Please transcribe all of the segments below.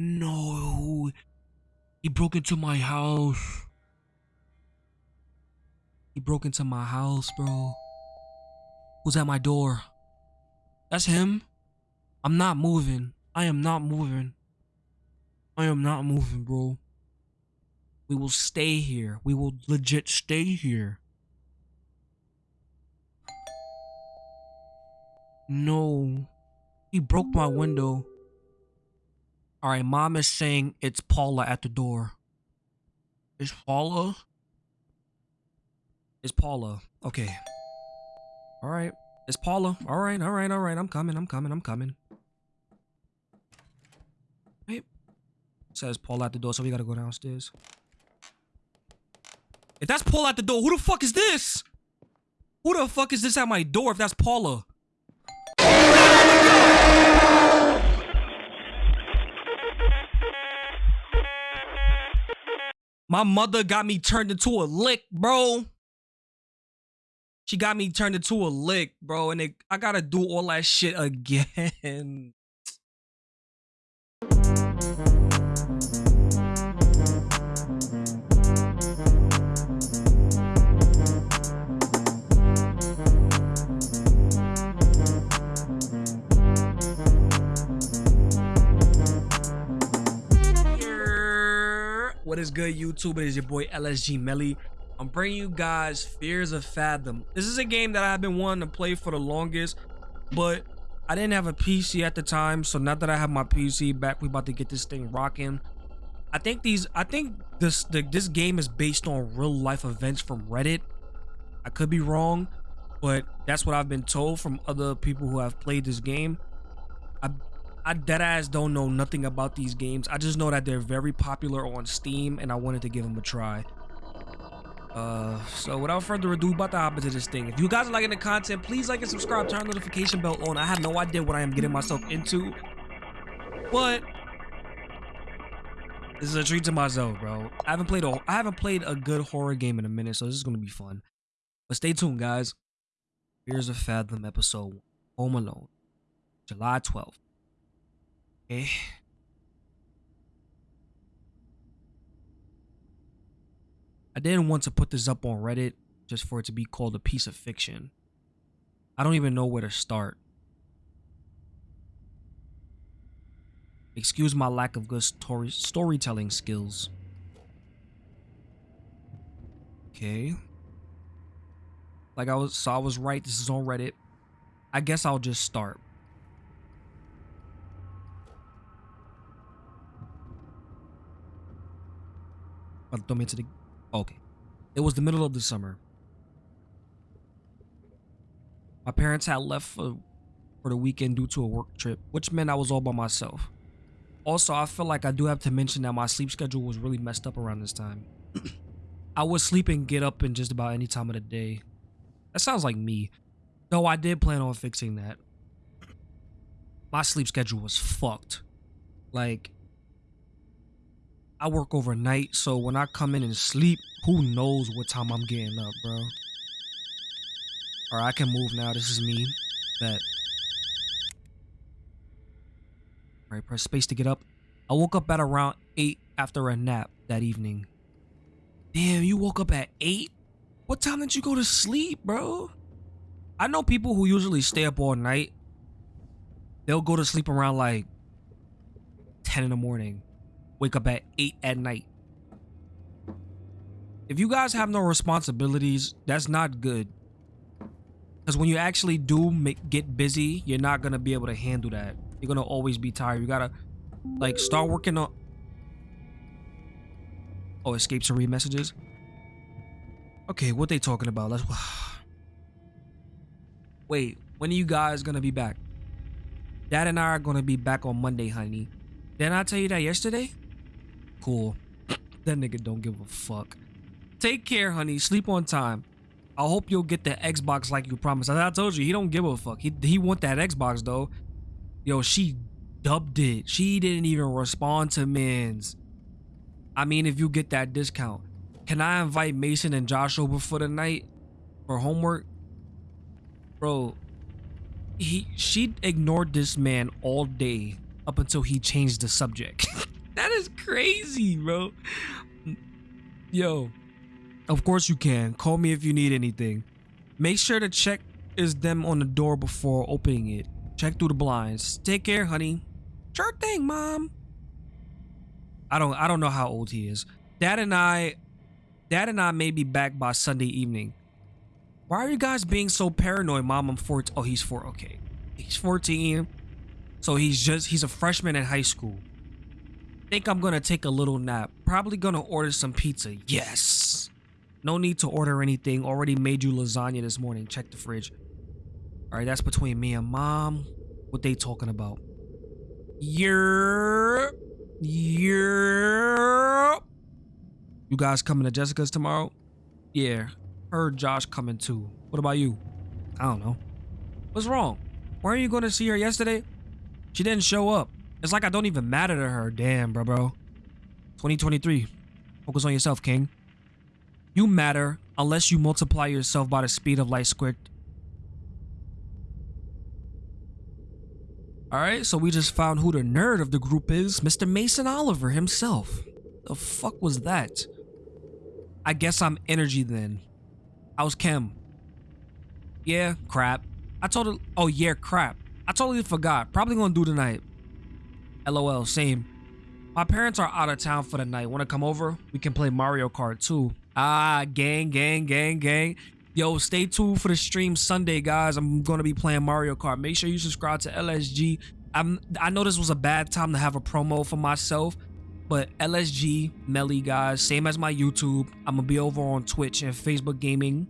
No. He broke into my house. He broke into my house, bro. Who's at my door? That's him. I'm not moving. I am not moving. I am not moving, bro. We will stay here. We will legit stay here. No. He broke my window. Alright, mom is saying it's Paula at the door. Is Paula? Is Paula. Okay. Alright. It's Paula. Alright, alright, alright. I'm coming, I'm coming, I'm coming. Wait. says Paula at the door, so we gotta go downstairs. If that's Paula at the door, who the fuck is this? Who the fuck is this at my door if that's Paula? My mother got me turned into a lick, bro. She got me turned into a lick, bro, and it, I gotta do all that shit again. What is good, YouTube? It is your boy LSG Melly. I'm bringing you guys Fears to Fathom. This is a game that I've been wanting to play for the longest, but I didn't have a PC at the time. So now that I have my PC back, we about to get this thing rocking. I think these, I think this, the, this game is based on real life events from Reddit. I could be wrong, but that's what I've been told from other people who have played this game. I I dead deadass don't know nothing about these games. I just know that they're very popular on Steam and I wanted to give them a try. Uh, so without further ado, about to hop into this thing. If you guys are liking the content, please like and subscribe, turn the notification bell on. I have no idea what I am getting myself into, but this is a treat to myself, bro. I haven't played a I haven't played a good horror game in a minute, so this is gonna be fun. But stay tuned, guys. Fears to Fathom episode, Home Alone, July 12th. Okay. I didn't want to put this up on Reddit just for it to be called a piece of fiction. I don't even know where to start. Excuse my lack of good story storytelling skills. Okay. Like I was so I was right, this is on Reddit. I guess I'll just start. The okay. It was the middle of the summer. My parents had left for, for the weekend due to a work trip, which meant I was all by myself. Also, I feel like I do have to mention that my sleep schedule was really messed up around this time. I would sleep and get up in just about any time of the day. That sounds like me. Though I did plan on fixing that. My sleep schedule was fucked. Like, I work overnight, so when I come in and sleep, who knows what time I'm getting up, bro. Alright, I can move now. This is me. Bet. Alright, press space to get up. I woke up at around 8 after a nap that evening. Damn, you woke up at 8? What time did you go to sleep, bro? I know people who usually stay up all night. They'll go to sleep around like 10 in the morning wake up at 8 at night. If you guys have no responsibilities, that's not good. Because when you actually do make, get busy, you're not going to be able to handle that. You're going to always be tired. You got to, like, start working on... Oh, escape to read messages? Okay, what they talking about? Let's... Wait, when are you guys going to be back? Dad and I are going to be back on Monday, honey. Didn't I tell you that yesterday? Cool. That nigga don't give a fuck. Take care, honey. Sleep on time. I hope you'll get the Xbox like you promised. As I told you, he don't give a fuck. He, he want that Xbox, though. Yo, she dubbed it. She didn't even respond to men's. I mean, if you get that discount. Can I invite Mason and Josh over for the night? For homework? Bro, he she ignored this man all day up until he changed the subject. that is crazy, bro. Yo, of course you can. Call me if you need anything. Make sure to check is them on the door before opening it. Check through the blinds. Take care, honey. Sure thing, mom. I don't I don't know how old he is. Dad and I Dad and I may be back by Sunday evening. Why are you guys being so paranoid, mom? I'm 14. Oh, he's 4. Okay. He's 14. So he's just he's a freshman in high school. Think I'm gonna take a little nap. Probably gonna order some pizza. Yes. No need to order anything. Already made you lasagna this morning. Check the fridge. All right, that's between me and mom. What they talking about? Yeah. Yeah. You guys coming to Jessica's tomorrow? Yeah. Heard Josh coming too. What about you? I don't know. What's wrong? Weren't you going to see her yesterday? She didn't show up. It's like I don't even matter to her. Damn, bro, bro. 2023. Focus on yourself, King. You matter unless you multiply yourself by the speed of light squared. Alright, so we just found who the nerd of the group is. Mr. Mason Oliver himself. The fuck was that? I guess I'm energy then. How's Kim? Yeah, crap. I told her, oh yeah, crap. I totally forgot. Probably gonna do tonight. LOL, same. My parents are out of town for the night. Wanna come over? We can play Mario Kart too. Ah, gang, gang, gang, gang. Yo, stay tuned for the stream Sunday, guys. I'm gonna be playing Mario Kart. Make sure you subscribe to LSG. I'm, I know this was a bad time to have a promo for myself, but LSG, Melly, guys, same as my YouTube. I'm gonna be over on Twitch and Facebook Gaming.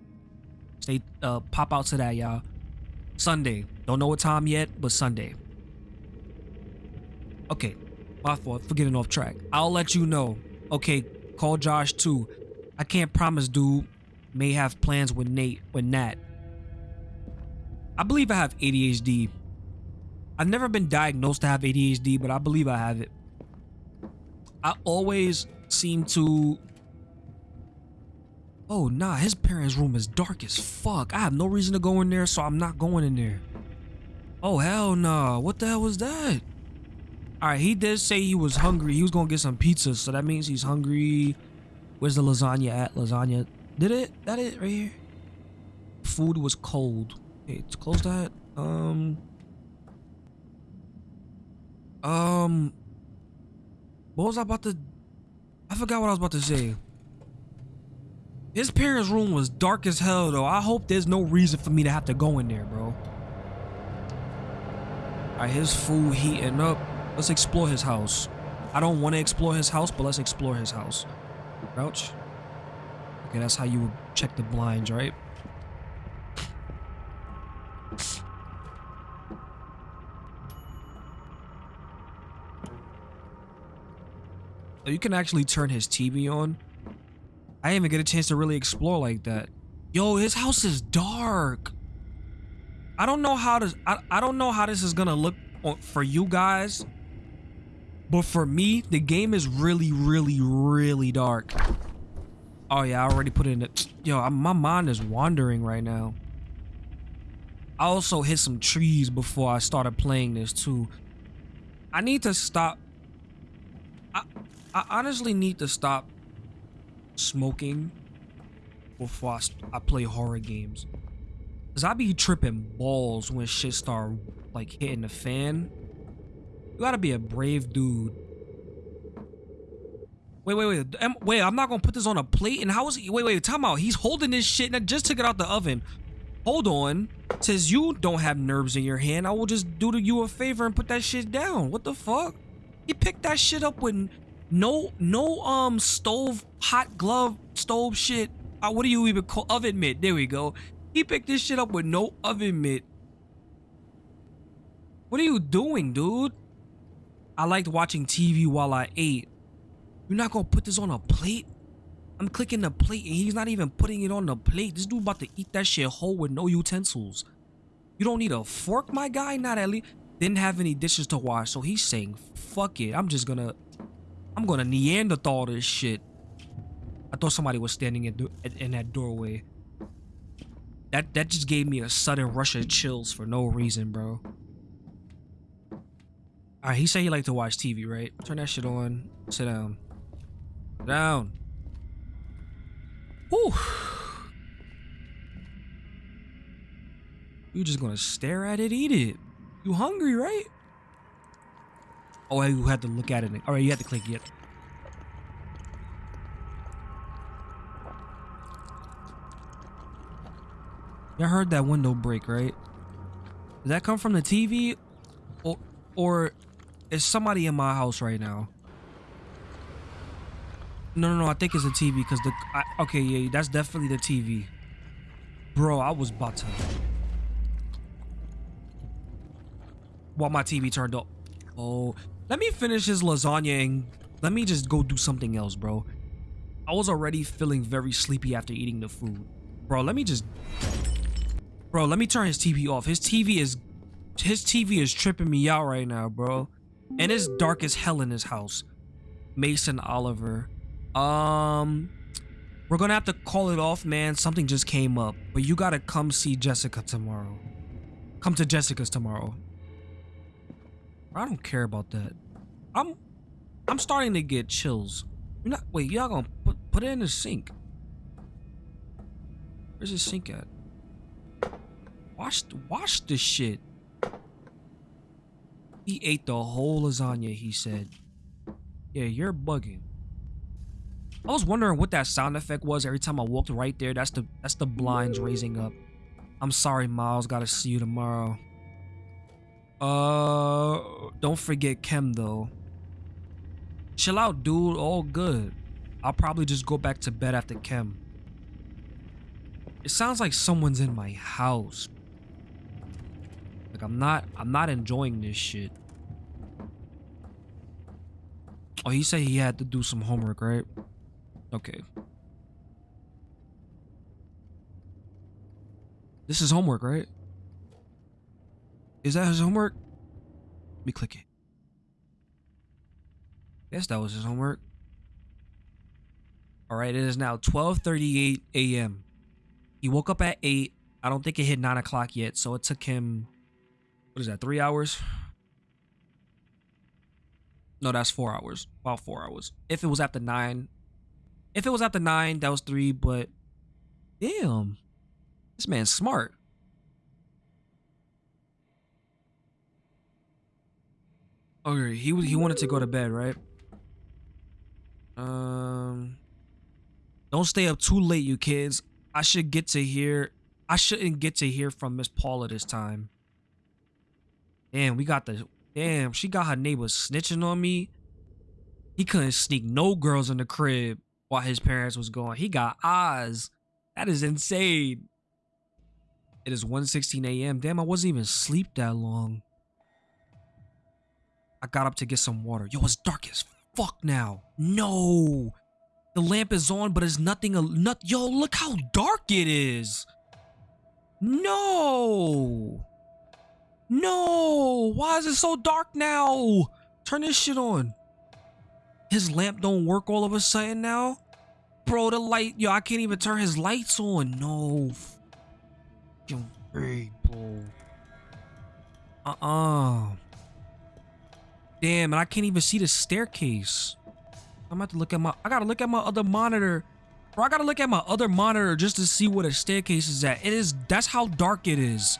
Stay, uh, pop out to that, y'all. Sunday. Don't know what time yet, but Sunday. Okay, my fault for getting off track. I'll let you know. Okay, call Josh too. I can't promise, dude. May have plans with Nate, with Nat. I believe I have ADHD. I've never been diagnosed to have ADHD, but I believe I have it. I always seem to... Oh, nah, his parents' room is dark as fuck. I have no reason to go in there, so I'm not going in there. Oh, hell nah. What the hell was that? Alright, he did say he was hungry. He was gonna get some pizza, so that means he's hungry. Where's the lasagna at? Lasagna. Did it? That it right here? Food was cold. Okay, let's close that. Um. Um. What was I about to... I forgot what I was about to say. His parents' room was dark as hell, though. I hope there's no reason for me to have to go in there, bro. Alright, his food heating up. Let's explore his house. I don't want to explore his house, but let's explore his house. Crouch. Okay, that's how you would check the blinds, right? You can actually turn his TV on. I didn't even get a chance to really explore like that. Yo, his house is dark. I don't know how to I, I don't know how this is gonna look for you guys. But for me, the game is really, really, really dark. Oh yeah, I already put in it. Yo, my mind is wandering right now. I also hit some trees before I started playing this too. I need to stop. I, I honestly need to stop smoking before I, I play horror games. Cause I be tripping balls when shit start like hitting the fan. You gotta be a brave dude. Wait, wait, wait. Am, wait, I'm not gonna put this on a plate. And how is he? Wait, wait, time out. He's holding this shit and I just took it out the oven. Hold on. Says you don't have nerves in your hand. I will just do you a favor and put that shit down. What the fuck? He picked that shit up with no, no, um, stove, hot glove, stove shit. Uh, what do you even call oven mitt? There we go. He picked this shit up with no oven mitt. What are you doing, dude? I liked watching TV while I ate. You're not gonna put this on a plate? I'm clicking the plate and he's not even putting it on the plate. This dude about to eat that shit whole with no utensils. You don't need a fork, my guy? Not at least. Didn't have any dishes to wash, so he's saying, fuck it. I'm just gonna... I'm gonna Neanderthal this shit. I thought somebody was standing in, in that doorway. That, that just gave me a sudden rush of chills for no reason, bro. He said he liked to watch TV, right? Turn that shit on. Sit down. Down. Whew. You just gonna stare at it, eat it. You hungry, right? Oh, you had to look at it. All right, you had to click it. Y'all heard that window break, right? Did that come from the TV? Or, or is somebody in my house right now? No, no, no. I think it's the TV because the. I, okay, yeah, that's definitely the TV. Bro, I was about to. While my TV turned up. Oh, let me finish his lasagna and let me just go do something else, bro. I was already feeling very sleepy after eating the food. Bro, let me just Bro, let me turn his TV off. His TV is his TV is tripping me out right now, bro. And it's dark as hell in his house. Mason Oliver. Um we're gonna have to call it off, man. Something just came up. But you gotta come see Jessica tomorrow. Come to Jessica's tomorrow. I don't care about that. I'm I'm starting to get chills. You're not wait, y'all gonna put put it in the sink. Where's the sink at? Wash, wash the shit. He ate the whole lasagna, he said. Yeah, you're bugging. I was wondering what that sound effect was every time I walked right there. That's the that's the blinds raising up. I'm sorry, Miles. Gotta see you tomorrow. Uh, don't forget Kem though. Chill out, dude. All good. I'll probably just go back to bed after Kem. It sounds like someone's in my house. Like I'm not I'm not enjoying this shit. Oh, he said he had to do some homework, right? Okay. This is homework, right? Is that his homework? Let me click it. Yes, that was his homework. All right, it is now 12:38 a.m. He woke up at eight. I don't think it hit nine o'clock yet, so it took him what is that, three hours? No, that's four hours. About four hours. If it was after nine. If it was after nine, that was three, but damn. This man's smart. Okay, he he wanted to go to bed, right? Um Don't stay up too late, you kids. I should get to hear I shouldn't get to hear from Miss Paula this time. Damn, we got the damn. She got her neighbors snitching on me. He couldn't sneak no girls in the crib while his parents was gone. He got eyes. That is insane. It is 1:16 a.m. Damn, I wasn't even asleep that long. I got up to get some water. Yo, it's dark as fuck now. No. The lamp is on, but it's nothing. Not, yo, look how dark it is. No. No! Why is it so dark now? Turn this shit on. His lamp don't work all of a sudden now? Bro, the light, yo, I can't even turn his lights on. No. Hey, bro. Uh-uh. Damn, and I can't even see the staircase. I'm about to look at my, I gotta look at my other monitor. Bro, I gotta look at my other monitor just to see where the staircase is at. It is, that's how dark it is.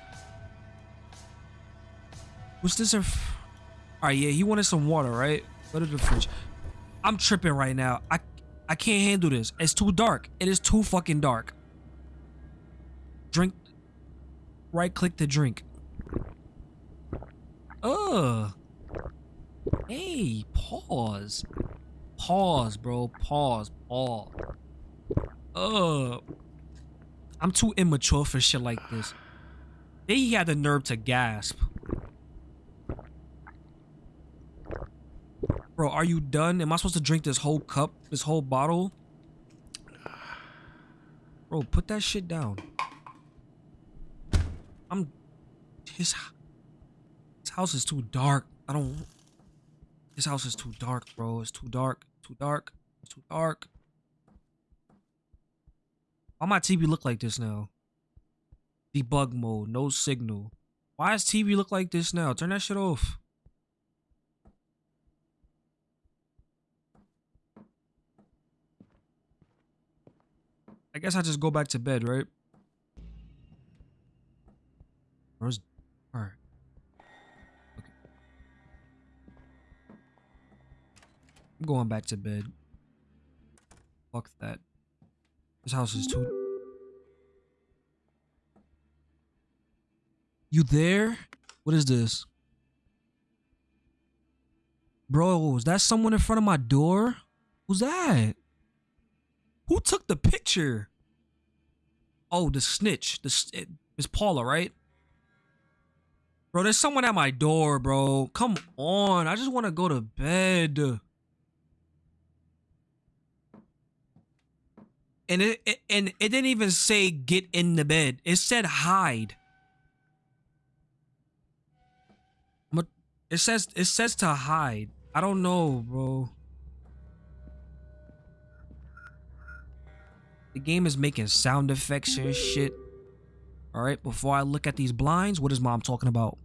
What's this? All right, yeah, he wanted some water, right? Go to the fridge. I'm tripping right now. I I can't handle this. It's too dark. It is too fucking dark. Drink. Right click to drink. Ugh. Hey, pause. Pause, bro. Pause. Pause. Ugh. I'm too immature for shit like this. Then he had the nerve to gasp. Bro, are you done? Am I supposed to drink this whole cup? This whole bottle? Bro, put that shit down. I'm... His... His house is too dark. I don't... His house is too dark, bro. It's too dark. Too dark. Too dark. Why my TV look like this now? Debug mode. No signal. Why does TV look like this now? Turn that shit off. I guess I just go back to bed, right? Where's alright. Okay. I'm going back to bed. Fuck that. This house is too You there? What is this? Bro, is that someone in front of my door? Who's that? Who took the picture? Oh, the snitch. The it, it's eh, Paula, right? Bro, there's someone at my door, bro. Come on. I just want to go to bed. And it, it and it didn't even say get in the bed. It said hide. It says it says to hide. I don't know, bro. The game is making sound effects and shit. Alright, before I look at these blinds, what is mom talking about?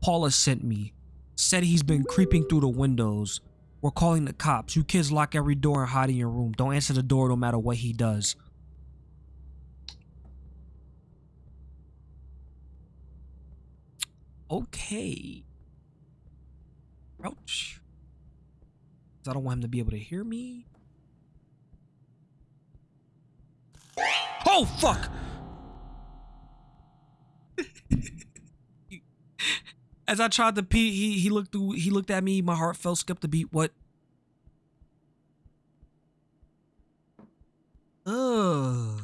Paula sent me. Said he's been creeping through the windows. We're calling the cops. You kids lock every door and hide in your room. Don't answer the door no matter what he does. Okay. Ouch. I don't want him to be able to hear me. Oh, fuck! As I tried to pee, he he looked through, he looked at me. My heart fell, skipped a beat. What? Ugh.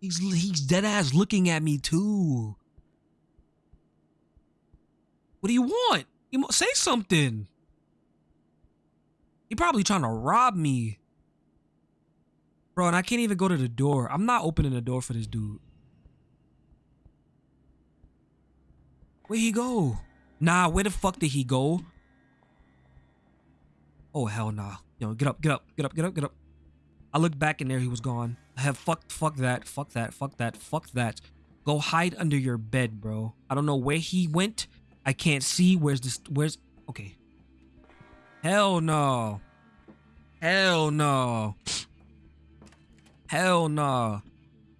He's he's dead ass looking at me too. What do you want? You say something. He probably trying to rob me. Bro, and I can't even go to the door. I'm not opening the door for this dude. Where'd he go? Nah, where the fuck did he go? Oh, hell nah. Yo, get up, get up, get up, get up, get up. I looked back in there, he was gone. I have fuck, fuck that, fuck that, fuck that, fuck that. Go hide under your bed, bro. I don't know where he went. I can't see. Where's this? Where's? Okay. Hell no. Hell no. Hell no.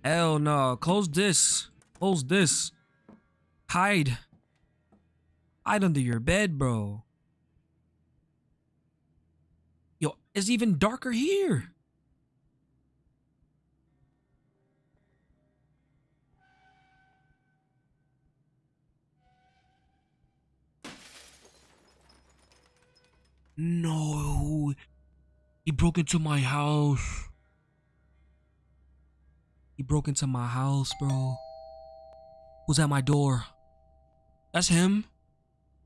Hell no. Close this. Close this. Hide. Hide under your bed, bro. Yo, it's even darker here. No. He broke into my house. He broke into my house, bro. Who's at my door? That's him.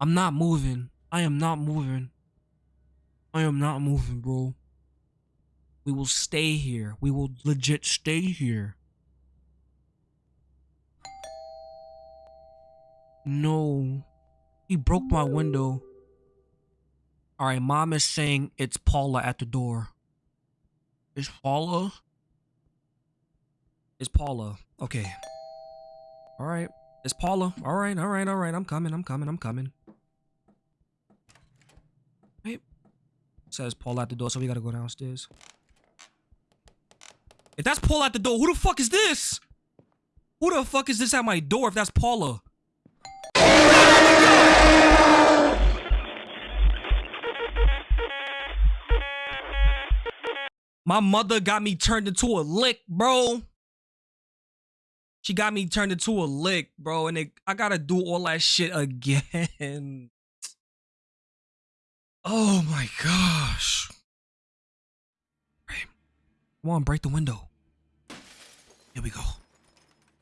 I'm not moving. I am not moving. I am not moving, bro. We will stay here. We will legit stay here. No. He broke my window. All right, mom is saying it's Paula at the door. Is Paula? Is Paula. Okay. All right. It's Paula. All right, all right, all right. I'm coming, I'm coming, I'm coming. Hey. says Paula at the door, so we gotta go downstairs. If that's Paula at the door, who the fuck is this? Who the fuck is this at my door if that's Paula? My mother got me turned into a lick, bro. She got me turned into a lick, bro, and it, I gotta do all that shit again. Oh my gosh. Come on, break the window. Here we go.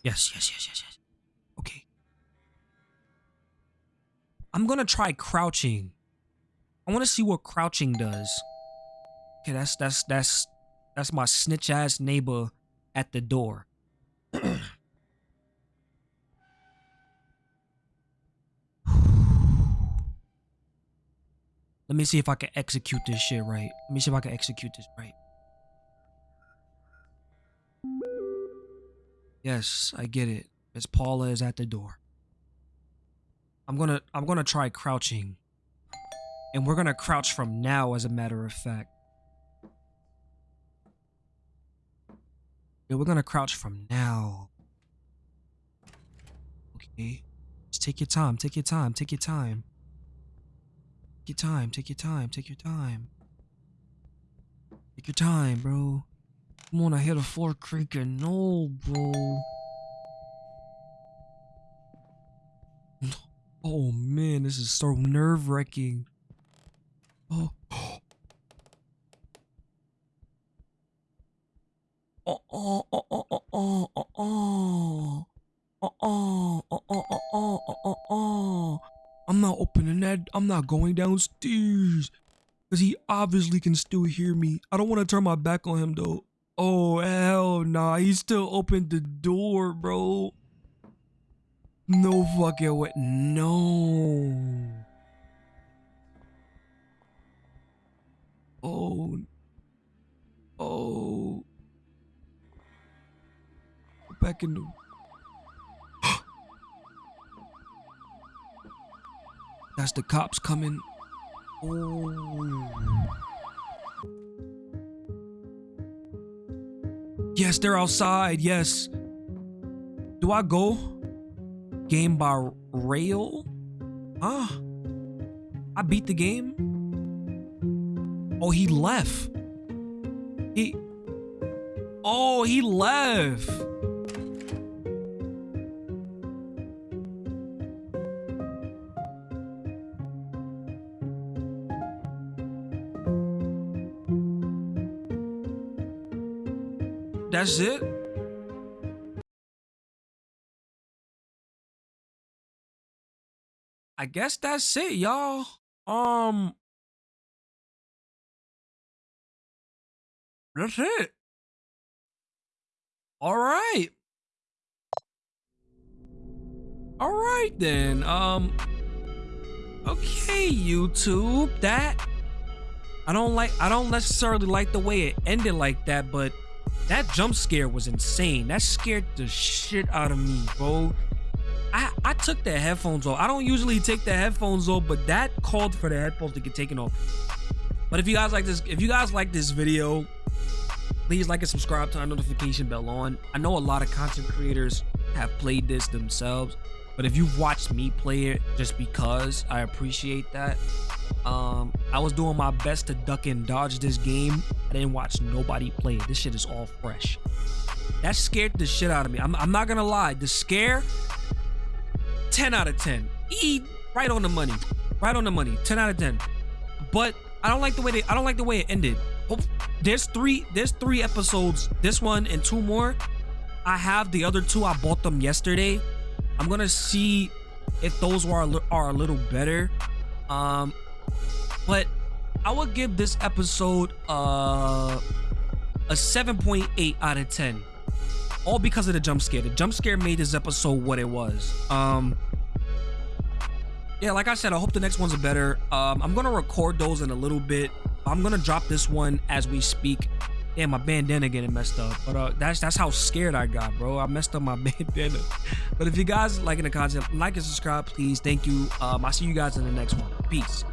Yes, yes, yes, yes, yes. Okay. I'm gonna try crouching. I wanna see what crouching does. Okay, that's that's that's that's my snitch ass neighbor at the door. Let me see if I can execute this shit right. Let me see if I can execute this right. Yes, I get it. Miss Paula is at the door. I'm gonna I'm gonna try crouching. And we're gonna crouch from now as a matter of fact. Yeah, we're gonna crouch from now. Okay. Just take your time, take your time, take your time. Take your time, take your time, take your time. Take your time, bro. Come on, I hear the floor creaking. No, bro. Oh man, this is so nerve wracking. Oh. Oh, oh, oh, oh, oh, oh, oh, oh. Oh, oh, oh, oh, oh, oh, oh, oh. I'm not opening that. I'm not going downstairs. Because he obviously can still hear me. I don't want to turn my back on him, though. Oh, hell nah. He still opened the door, bro. No fucking way. No. Oh. Oh. Back in the. That's the cops coming. Oh. Yes, they're outside. Yes. Do I go? Game by Rayll? Huh? I beat the game? Oh, he left. He. Oh, he left. That's it? I guess that's it, y'all. Um That's it. All right. All right then. Um Okay, YouTube. That I don't like I don't necessarily like the way it ended like that, but that jump scare was insane. That scared the shit out of me, bro. I, I took the headphones off. I don't usually take the headphones off, but that called for the headphones to get taken off. But if you guys like this, if you guys like this video, please like and subscribe, turn notification bell on. I know a lot of content creators have played this themselves, but if you've watched me play it just because, I appreciate that. Um, I was doing my best to duck and dodge this game. I didn't watch nobody play it. This shit is all fresh. That scared the shit out of me. I'm, I'm not gonna lie. The scare, 10 out of 10. E, right on the money. Right on the money. 10 out of 10. But I don't like the way they. I don't like the way it ended. There's three. There's three episodes. This one and two more. I have the other two. I bought them yesterday. I'm gonna see if those are are a little better. Um, but I would give this episode uh, a 7.8 out of 10. All because of the jump scare. The jump scare made this episode what it was. Um, yeah, like I said, I hope the next ones are better. Um, I'm gonna record those in a little bit. I'm gonna drop this one as we speak. Yeah, my bandana getting messed up, but uh, that's that's how scared I got, bro. I messed up my bandana. But if you guys liking the content, like and subscribe, please. Thank you. Um, I'll see you guys in the next one. Peace.